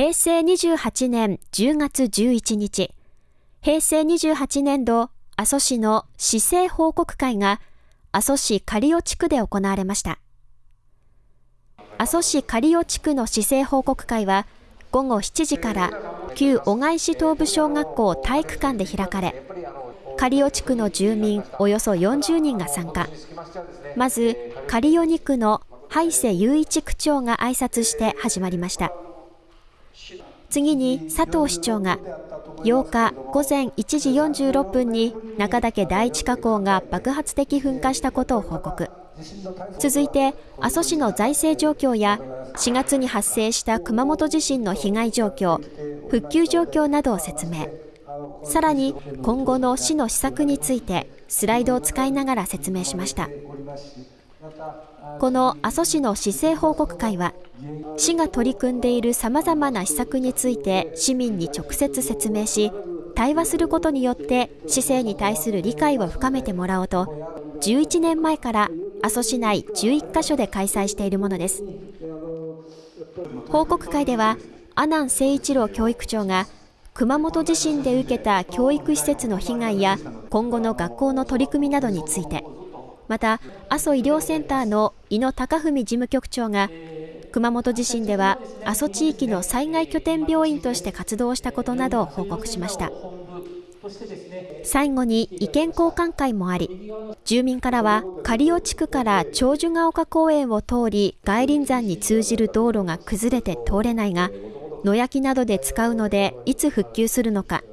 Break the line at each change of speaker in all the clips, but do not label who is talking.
平成28年10月11日、平成28年度阿蘇市の市政報告会が阿蘇市刈尾地区で行われました。阿蘇市刈尾地区の市政報告会は午後7時から旧小貝市東部小学校体育館で開かれ、刈尾地区の住民およそ40人が参加。まず、刈尾2区の灰瀬雄一区長が挨拶して始まりました。次に佐藤市長が8日午前1時46分に中岳第一火口が爆発的噴火したことを報告。続いて阿蘇市の財政状況や4月に発生した熊本地震の被害状況復旧状況などを説明さらに今後の市の施策についてスライドを使いながら説明しましたこの阿蘇市の市政報告会は市が取り組んでいるさまざまな施策について市民に直接説明し対話することによって市政に対する理解を深めてもらおうと11年前から阿蘇市内11カ所で開催しているものです。報告会では阿南誠一郎教育長が熊本地震で受けた教育施設の被害や今後の学校の取り組みなどについてまた阿蘇医療センターの井野貴文事務局長が熊本地震では阿蘇地域の災害拠点病院として活動したことなどを報告しました。最後に意見交換会もあり住民からは刈尾地区から長寿ヶ丘公園を通り外輪山に通じる道路が崩れて通れないが野焼きなどで使うのでいつ復旧するのか。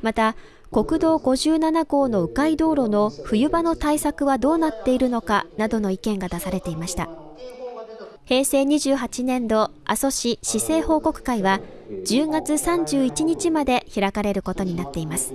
また国道57号の迂回道路の冬場の対策はどうなっているのかなどの意見が出されていました平成28年度阿蘇市市政報告会は10月31日まで開かれることになっています。